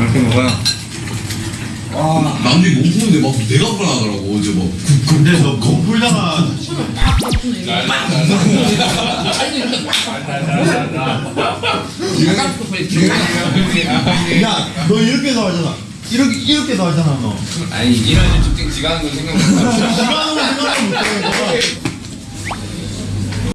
맛있게 먹어요. 남들이 몸 푸는데 막 내가 불안하더라고. 어제 막 근데 너 거풀다가 야, 너 이렇게 나와잖아. 이렇게 이렇게 나와잖아 너. 아니 이런 특징 지가 하는 건 생각하고 시간으로